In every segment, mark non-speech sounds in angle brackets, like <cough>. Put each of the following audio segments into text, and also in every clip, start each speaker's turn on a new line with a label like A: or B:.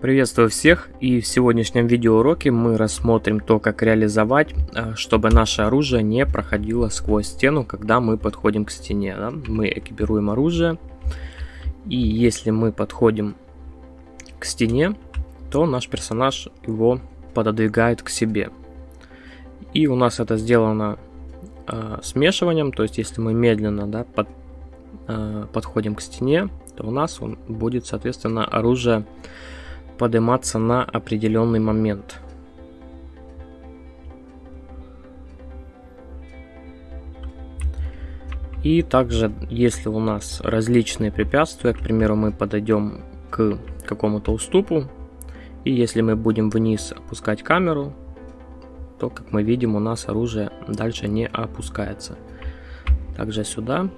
A: Приветствую всех и в сегодняшнем видеоуроке мы рассмотрим то, как реализовать, э, чтобы наше оружие не проходило сквозь стену, когда мы подходим к стене. Да? Мы экипируем оружие и если мы подходим к стене, то наш персонаж его пододвигает к себе. И у нас это сделано э, смешиванием, то есть если мы медленно да, под, э, подходим к стене, то у нас он будет соответственно оружие подниматься на определенный момент. И также, если у нас различные препятствия, к примеру, мы подойдем к какому-то уступу, и если мы будем вниз опускать камеру, то, как мы видим, у нас оружие дальше не опускается. Также сюда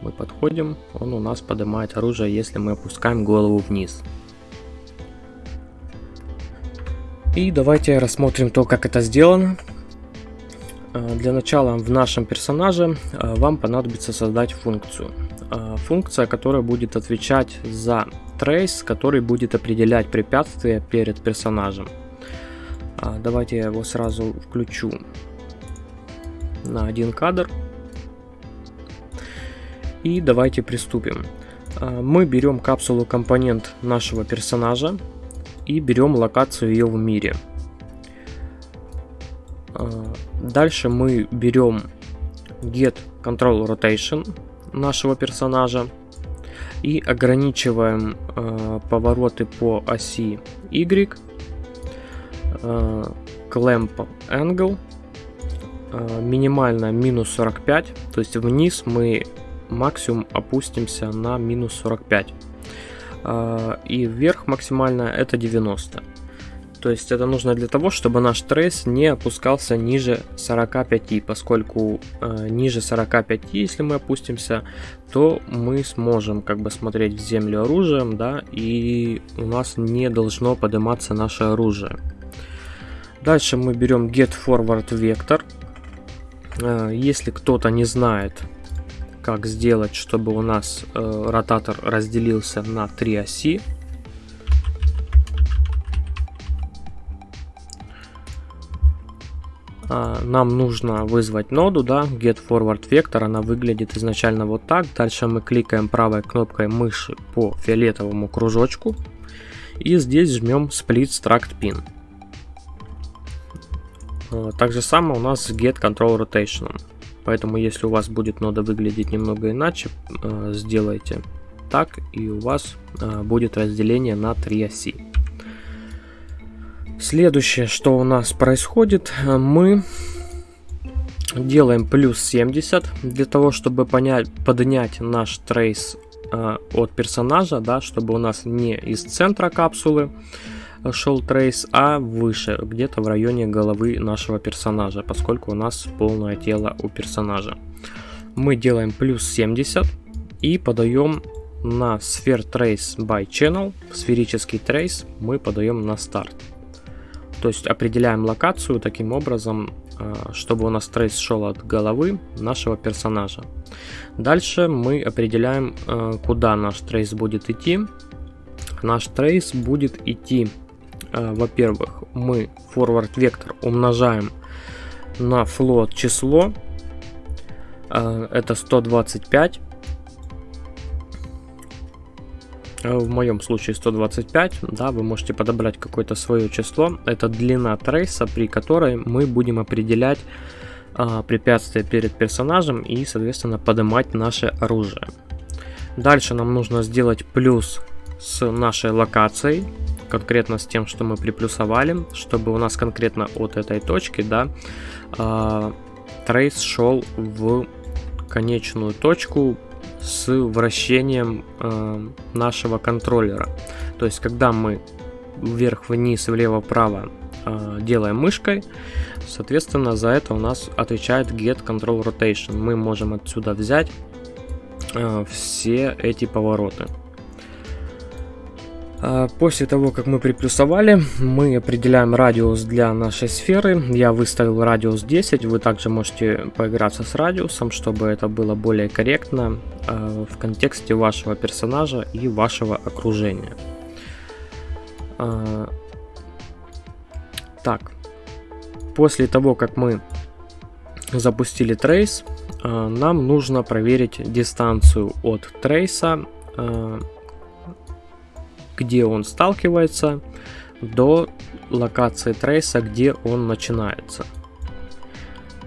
A: мы подходим, он у нас поднимает оружие, если мы опускаем голову вниз. И давайте рассмотрим то, как это сделано. А, для начала в нашем персонаже а, вам понадобится создать функцию. А, функция, которая будет отвечать за трейс, который будет определять препятствия перед персонажем. Давайте я его сразу включу на один кадр. И давайте приступим. Мы берем капсулу компонент нашего персонажа, и берем локацию ее в мире. А, дальше мы берем get control rotation нашего персонажа и ограничиваем э, повороты по оси Y, э, clamp angle, э, минимально минус 45, то есть вниз мы максимум опустимся на минус 45. А, и вверх максимально это 90. То есть это нужно для того, чтобы наш трейс не опускался ниже 45, поскольку э, ниже 45, если мы опустимся, то мы сможем как бы смотреть в землю оружием, да, и у нас не должно подниматься наше оружие. Дальше мы берем get forward vector. Э, если кто-то не знает, как сделать, чтобы у нас э, ротатор разделился на три оси. А, нам нужно вызвать ноду, да, get forward vector, она выглядит изначально вот так. Дальше мы кликаем правой кнопкой мыши по фиолетовому кружочку и здесь жмем split struct pin. А, так же самое у нас с get control rotation. Поэтому если у вас будет нода выглядеть немного иначе, э, сделайте так и у вас э, будет разделение на три оси. Следующее, что у нас происходит, э, мы делаем плюс 70 для того, чтобы понять, поднять наш трейс от персонажа, да, чтобы у нас не из центра капсулы шел трейс, а выше, где-то в районе головы нашего персонажа, поскольку у нас полное тело у персонажа. Мы делаем плюс 70 и подаем на Sphere Trace by Channel, сферический трейс мы подаем на старт. То есть определяем локацию таким образом, а, чтобы у нас трейс шел от головы нашего персонажа. Дальше мы определяем, а, куда наш трейс будет идти. Наш трейс будет идти во-первых, мы forward вектор умножаем на float число, э, это 125, э, в моем случае 125, да, вы можете подобрать какое-то свое число, это длина трейса, при которой мы будем определять а, препятствия перед персонажем и, соответственно, поднимать наше оружие. Дальше нам нужно сделать плюс с нашей локацией, конкретно с тем, что мы приплюсовали, чтобы у нас конкретно от этой точки, да, э, трейс шел в конечную точку с вращением э, нашего контроллера. То есть, когда мы вверх-вниз, влево-вправо э, делаем мышкой, соответственно, за это у нас отвечает get control rotation. Мы можем отсюда взять все эти повороты. А, после того, как мы приплюсовали, мы определяем радиус для нашей сферы. Я выставил радиус 10, вы также можете поиграться с радиусом, чтобы это было более корректно а, в контексте вашего персонажа и вашего окружения. А, так, после того, как мы запустили трейс, нам нужно проверить дистанцию от трейса, где он сталкивается, до локации трейса, где он начинается.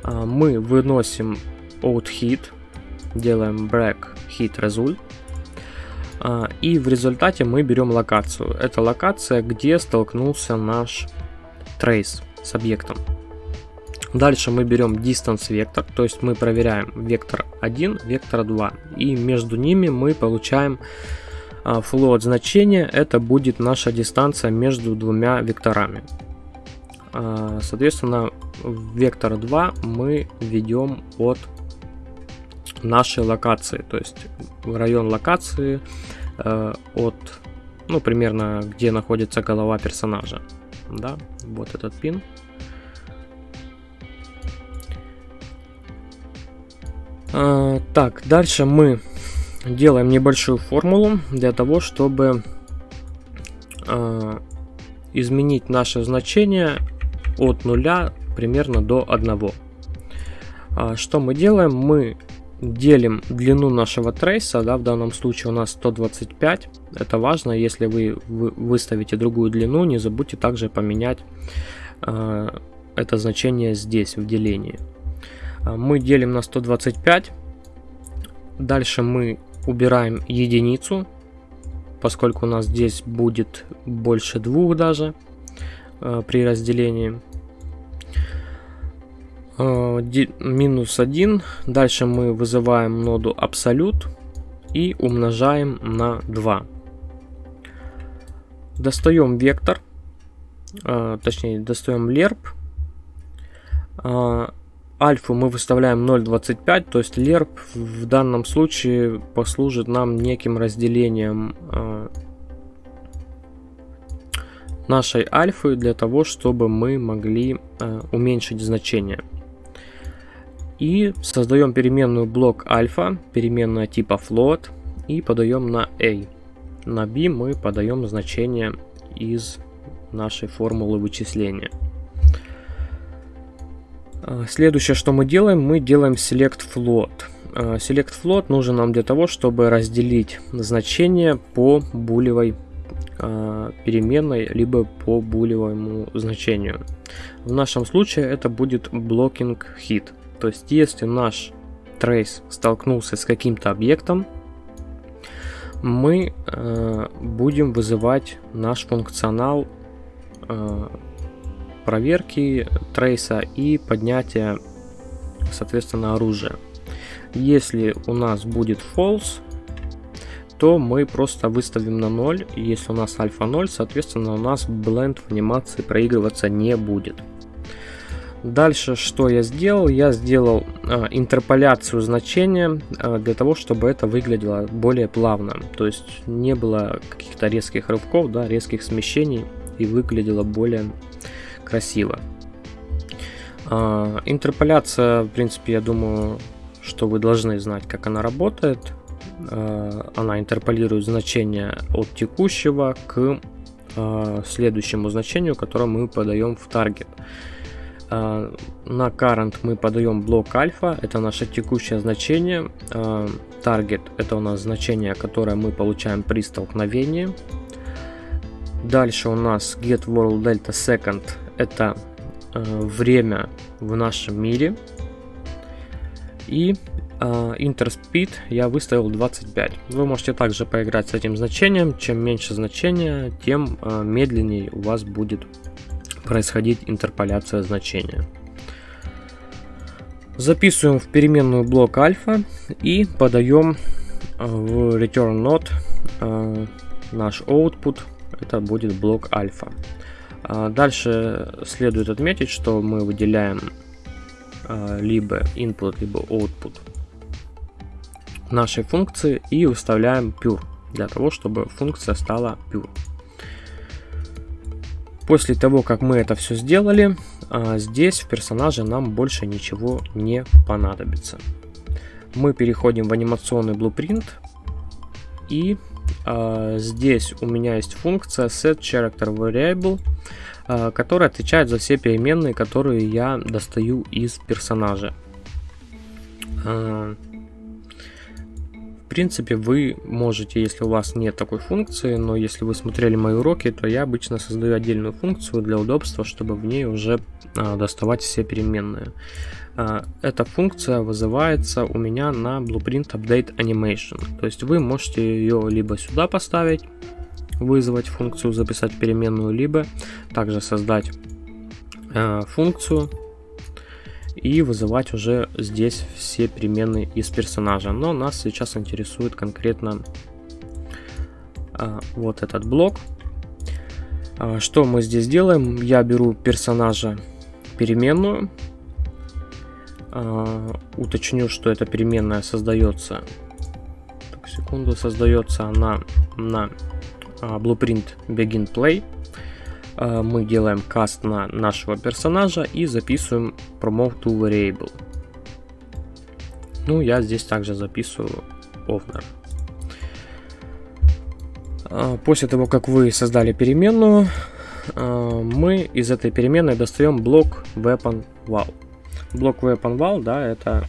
A: А, мы выносим out hit, делаем break hit result. И в результате мы берем локацию. Это локация, где столкнулся наш трейс с объектом. Дальше мы берем distance вектор, то есть мы проверяем вектор 1, вектор 2. И между ними мы получаем а, float значение, это будет наша дистанция между двумя векторами. А, соответственно, вектор 2 мы ведем от нашей локации, то есть район локации э, от, ну, примерно, где находится голова персонажа. Да, вот этот пин. А, так, дальше мы делаем небольшую формулу для того, чтобы а, изменить наше значение от нуля примерно до 1. А, что мы делаем? Мы делим длину нашего трейса, да, в данном случае у нас 125. Это важно, если вы, вы выставите другую длину, не забудьте также поменять э, это значение здесь, в делении. А, мы делим на 125. Дальше мы убираем единицу, поскольку у нас здесь будет больше двух даже э, при разделении. Э, минус 1. Дальше мы вызываем ноду абсолют и умножаем на 2. Достаем вектор, э, точнее достаем лерп альфу мы выставляем 0.25, то есть лерп в данном случае послужит нам неким разделением э, нашей альфы для того, чтобы мы могли э, уменьшить значение. И создаем переменную блок альфа, переменная типа float, и подаем на a. На b мы подаем значение из нашей формулы вычисления. А, следующее, что мы делаем, мы делаем select float. А, select float нужен нам для того, чтобы разделить значение по булевой а, переменной, либо по булевому значению. В нашем случае это будет blocking hit. То есть, если наш trace столкнулся с каким-то объектом, мы э, будем вызывать наш функционал э, проверки трейса и поднятия, соответственно, оружия. Если у нас будет false, то мы просто выставим на 0. Если у нас альфа 0, соответственно, у нас бленд в анимации проигрываться не будет. Дальше, что я сделал? Я сделал э, интерполяцию значения э, для того, чтобы это выглядело более плавно. То есть не было каких-то резких рывков, да, резких смещений и выглядело более красиво. А, интерполяция, в принципе, я думаю, что вы должны знать, как она работает. А, она интерполирует значение от текущего к а, следующему значению, которое мы подаем в таргет. На current мы подаем блок альфа, это наше текущее значение. Target это у нас значение, которое мы получаем при столкновении. Дальше у нас get world delta second это э, время в нашем мире. И э, Interspeed я выставил 25. Вы можете также поиграть с этим значением. Чем меньше значения, тем э, медленнее у вас будет происходить интерполяция значения. Записываем в переменную блок альфа и подаем э, в return node э, наш output. Это будет блок альфа. А, дальше следует отметить, что мы выделяем а, либо input, либо output нашей функции и выставляем pure для того, чтобы функция стала pure. После того, как мы это все сделали, а, здесь в персонаже нам больше ничего не понадобится. Мы переходим в анимационный blueprint и здесь у меня есть функция set character variable, э, которая отвечает за все переменные, которые я достаю из персонажа. Э, в принципе, вы можете, если у вас нет такой функции, но если вы смотрели мои уроки, то я обычно создаю отдельную функцию для удобства, чтобы в ней уже а, доставать все переменные. Эта функция вызывается у меня на Blueprint Update Animation. То есть вы можете ее либо сюда поставить, вызвать функцию, записать переменную, либо также создать а, функцию и вызывать уже здесь все переменные из персонажа. Но нас сейчас интересует конкретно а, вот этот блок. А, что мы здесь делаем? Я беру персонажа переменную. А, уточню, что эта переменная создается. Так, секунду, создается она на Blueprint Begin Play. Э, мы делаем каст на нашего персонажа и записываем promote to variable. Ну, я здесь также записываю owner. Э, после того, как вы создали переменную, мы из этой переменной достаем блок weapon val. Блок weapon val, да, это,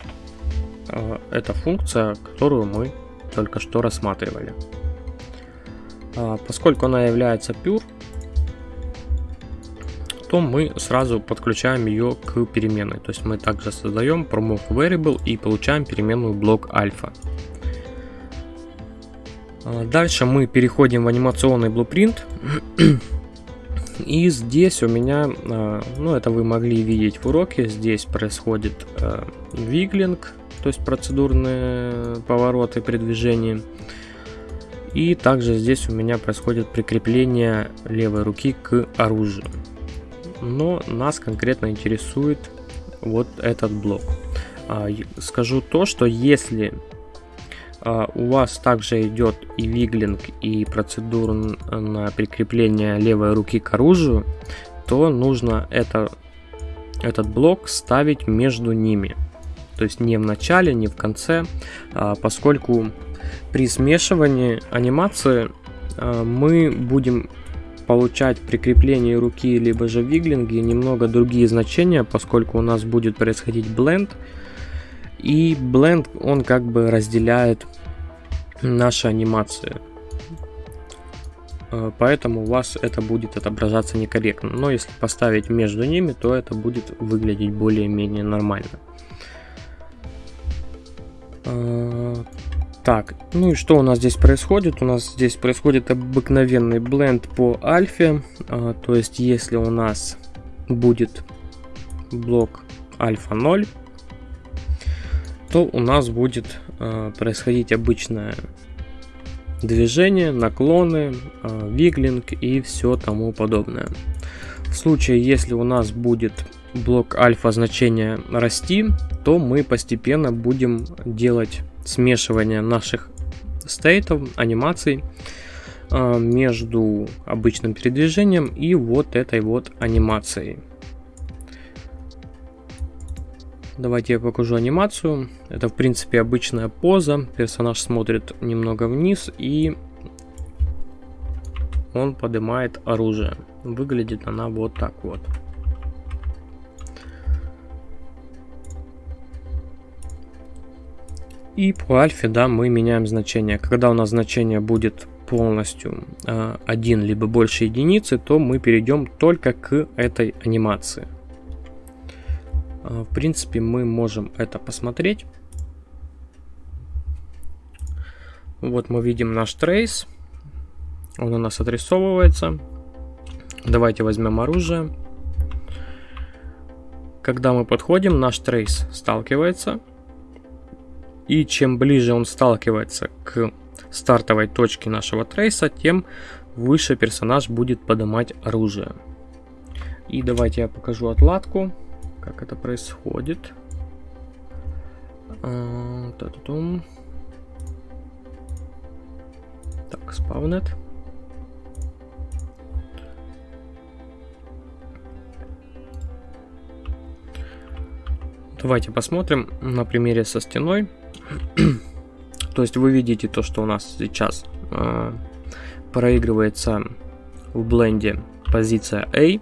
A: это функция, которую мы только что рассматривали. Поскольку она является pure, то мы сразу подключаем ее к переменной. То есть мы также создаем promote variable и получаем переменную блок альфа. А, дальше мы переходим в анимационный blueprint. <clears throat> И здесь у меня, а, ну это вы могли видеть в уроке, здесь происходит а, виглинг, то есть процедурные повороты при движении. И также здесь у меня происходит прикрепление левой руки к оружию но нас конкретно интересует вот этот блок. А, скажу то, что если а, у вас также идет и виглинг, и процедура на прикрепление левой руки к оружию, то нужно это, этот блок ставить между ними. То есть не в начале, не в конце, а, поскольку при смешивании анимации мы будем получать прикрепление руки либо же виглинги немного другие значения, поскольку у нас будет происходить бленд. И бленд он как бы разделяет наши анимации. Э, поэтому у вас это будет отображаться некорректно. Но если поставить между ними, то это будет выглядеть более-менее нормально. Э, так, ну и что у нас здесь происходит? У нас здесь происходит обыкновенный бленд по альфе. А, то есть, если у нас будет блок альфа 0, то у нас будет а, происходить обычное движение, наклоны, виглинг и все тому подобное. В случае, если у нас будет блок альфа значение расти, то мы постепенно будем делать смешивание наших стейтов, анимаций а, между обычным передвижением и вот этой вот анимацией. Давайте я покажу анимацию. Это в принципе обычная поза. Персонаж смотрит немного вниз и он поднимает оружие. Выглядит она вот так вот. И по альфе, да, мы меняем значение. Когда у нас значение будет полностью э, один либо больше единицы, то мы перейдем только к этой анимации. Э, в принципе, мы можем это посмотреть. Вот мы видим наш трейс. Он у нас отрисовывается. Давайте возьмем оружие. Когда мы подходим, наш трейс сталкивается и чем ближе он сталкивается к стартовой точке нашего трейса, тем выше персонаж будет поднимать оружие. И давайте я покажу отладку, как это происходит. А, так, спавнет. Давайте посмотрим на примере со стеной. <clears throat> то есть вы видите то, что у нас сейчас э, проигрывается в бленде позиция A.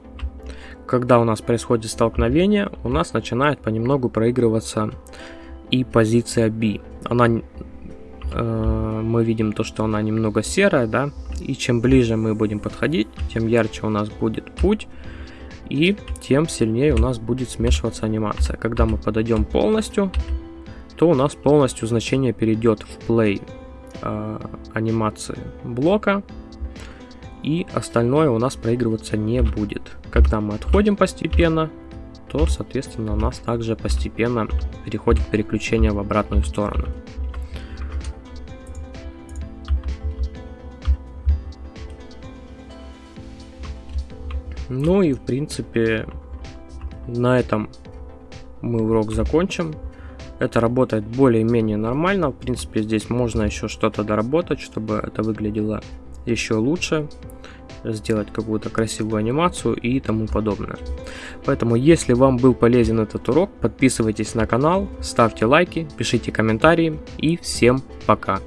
A: Когда у нас происходит столкновение, у нас начинает понемногу проигрываться и позиция B. Она, э, мы видим то, что она немного серая, да, и чем ближе мы будем подходить, тем ярче у нас будет путь, и тем сильнее у нас будет смешиваться анимация. Когда мы подойдем полностью, то у нас полностью значение перейдет в play э, анимации блока, и остальное у нас проигрываться не будет. Когда мы отходим постепенно, то, соответственно, у нас также постепенно переходит переключение в обратную сторону. Ну и в принципе на этом мы урок закончим. Это работает более-менее нормально. В принципе здесь можно еще что-то доработать, чтобы это выглядело еще лучше сделать какую-то красивую анимацию и тому подобное. Поэтому, если вам был полезен этот урок, подписывайтесь на канал, ставьте лайки, пишите комментарии и всем пока!